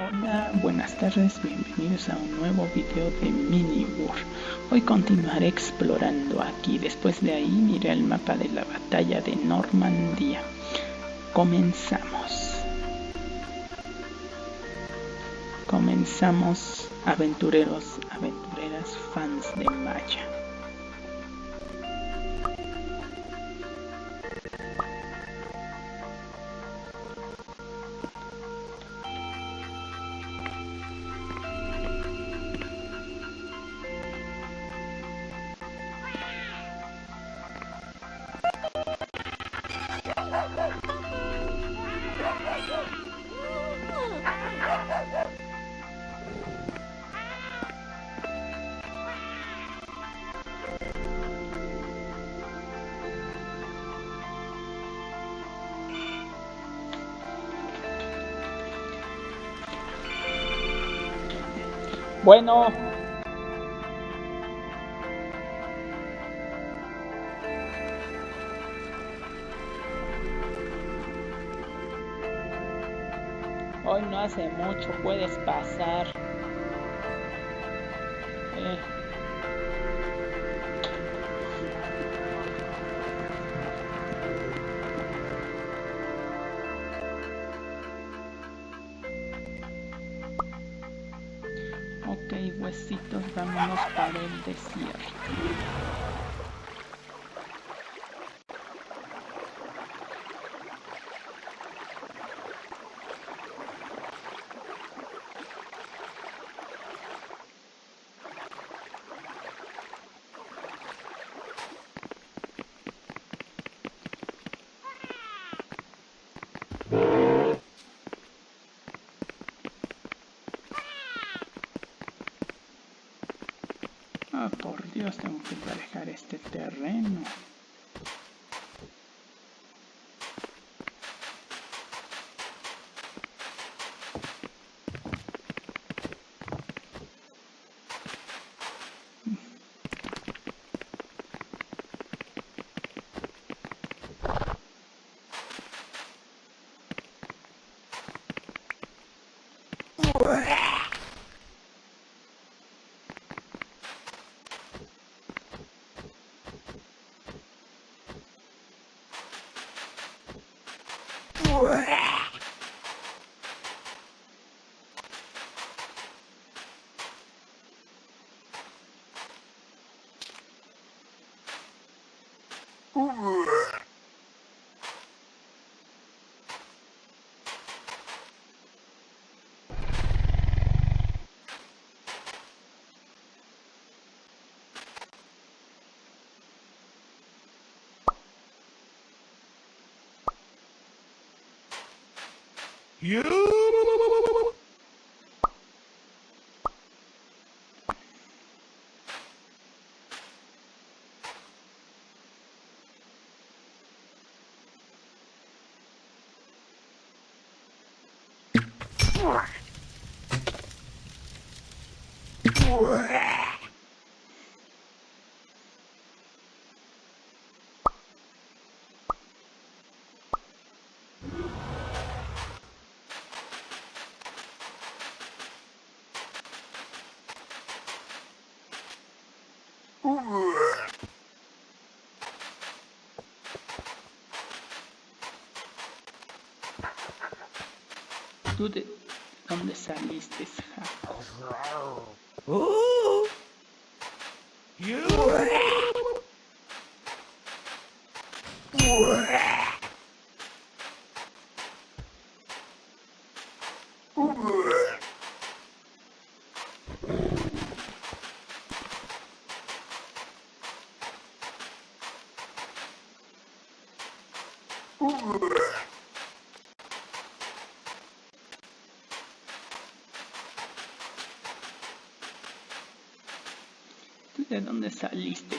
Hola, buenas tardes, bienvenidos a un nuevo video de Mini War. Hoy continuaré explorando aquí, después de ahí miré el mapa de la batalla de Normandía. Comenzamos. Comenzamos, aventureros, aventureras, fans de Maya. Bueno. Hoy no hace mucho, puedes pasar. Eh. Yeah. por Dios, tengo que dejar este terreno. You tudo onde saíste. Ooh! You! Ooh. de dónde saliste.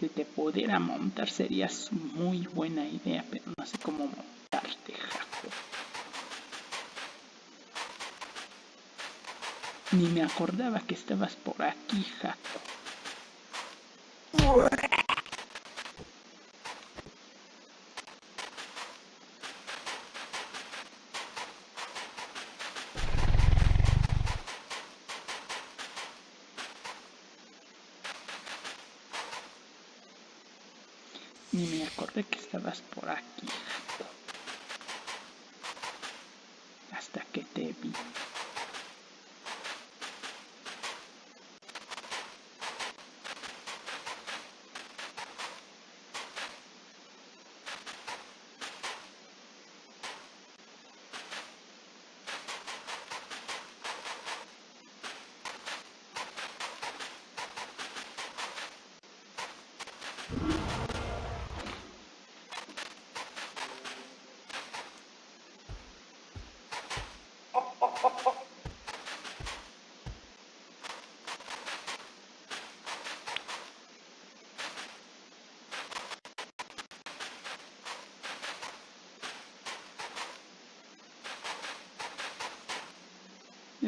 si te pudiera montar Sería muy buena idea, pero no sé cómo montarte, Jaco. Ni me acordaba que estabas por aquí, Jaco.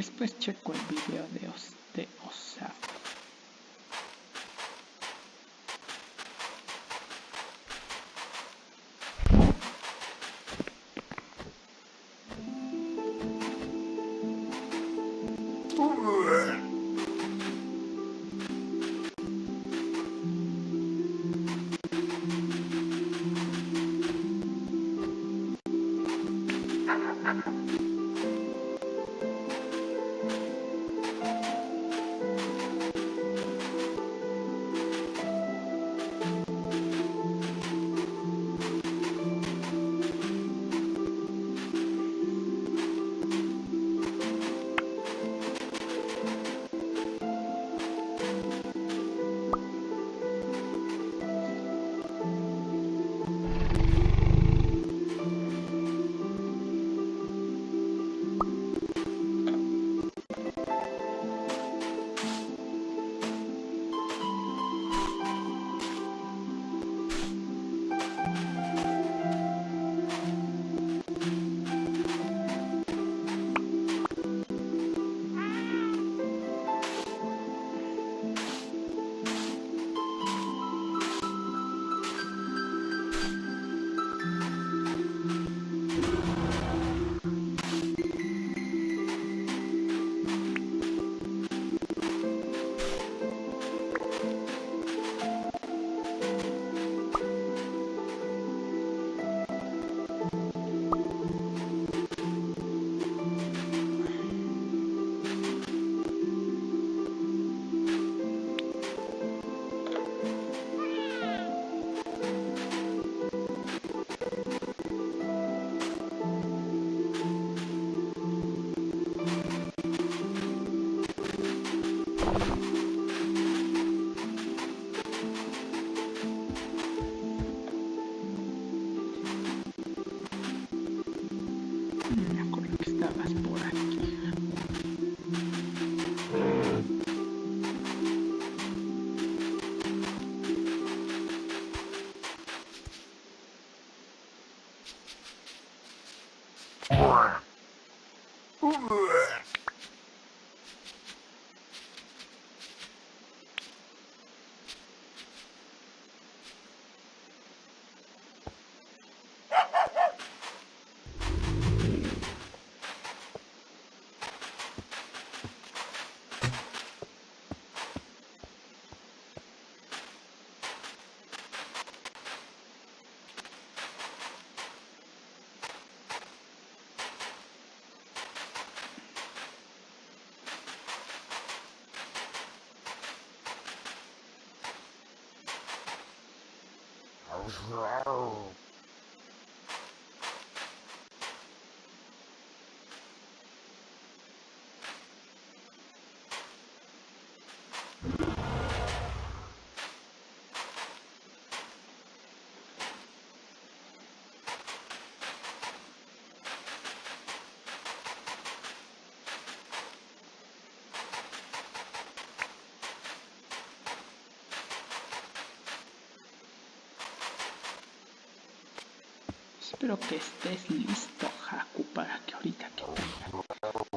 Después checo el video de, Os de power. grow. Espero que estés listo, Haku, para que ahorita que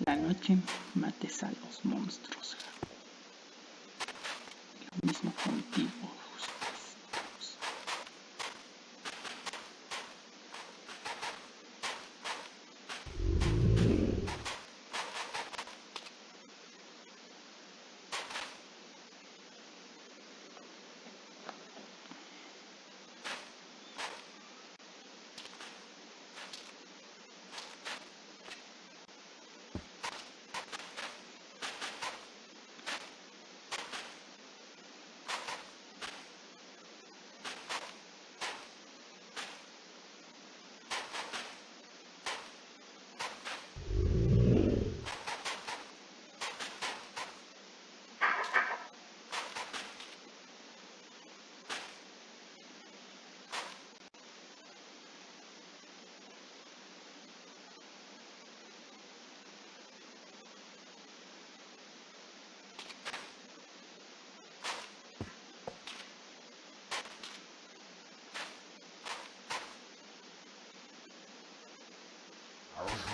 la noche mates a los monstruos. Lo mismo contigo.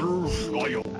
やるしかや。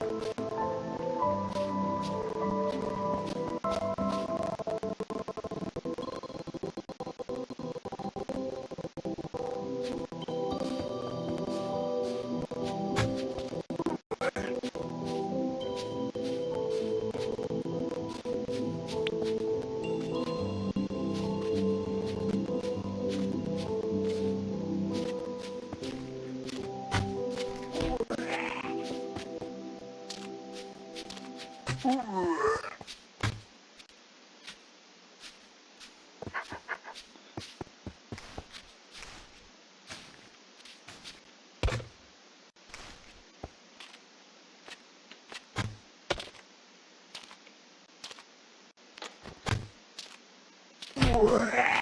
Wah!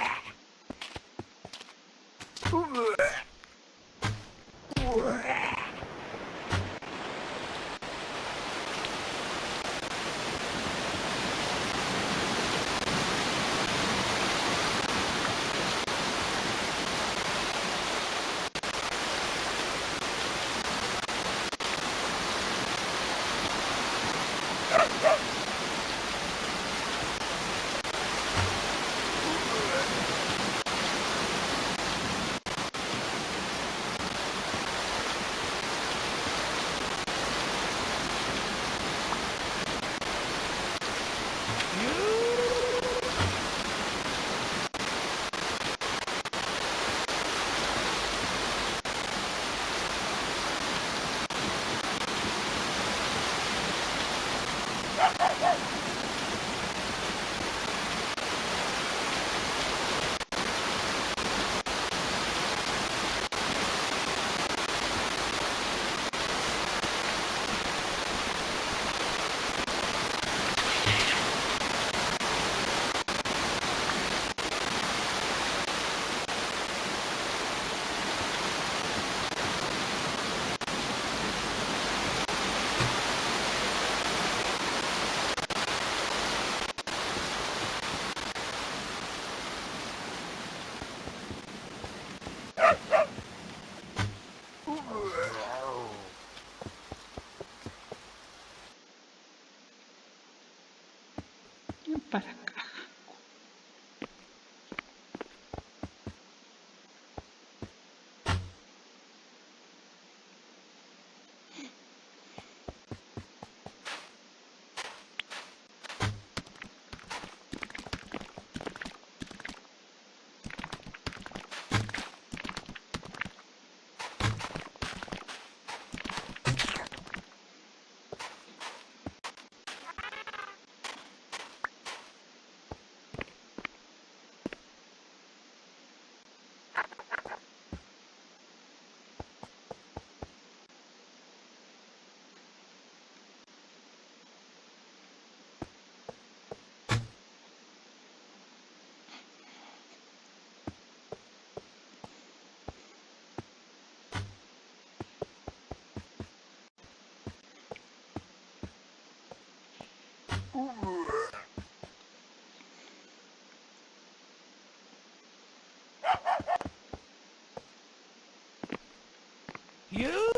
よし para acá. You?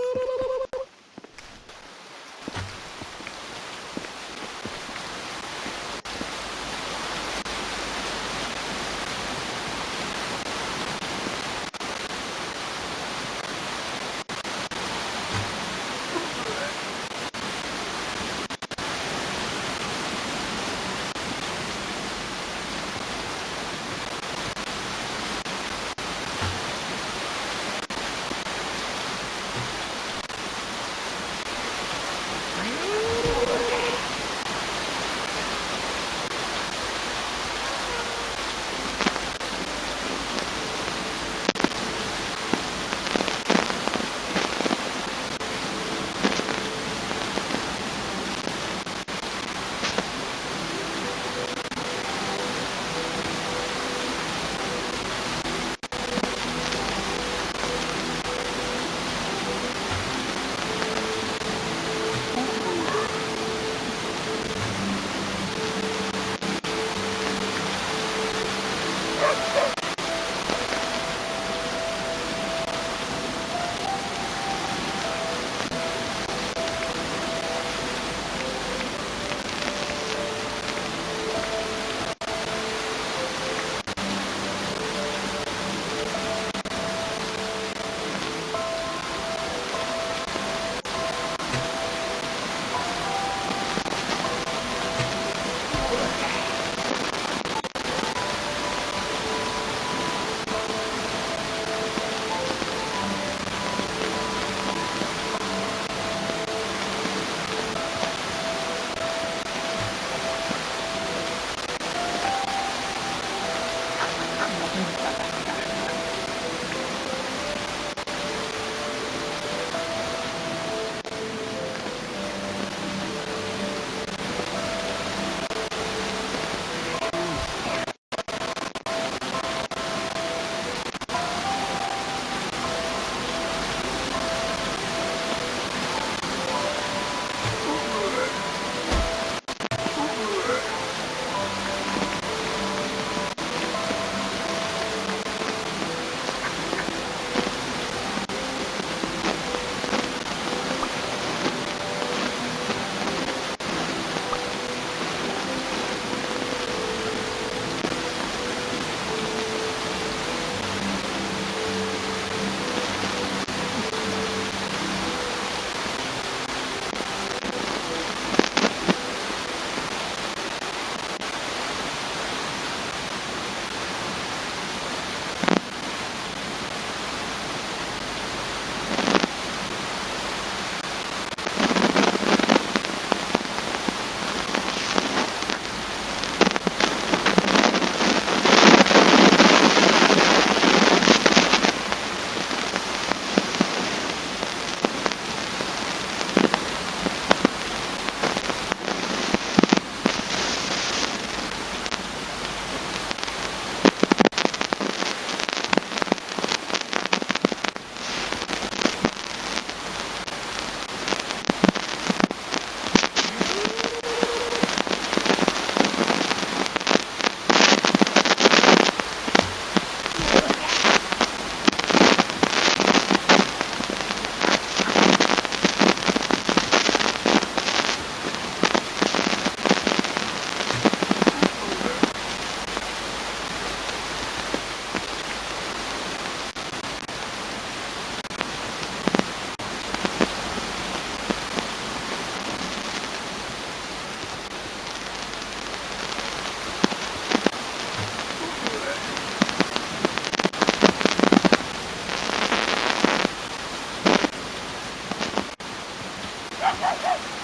Ha, ha, ha, ha!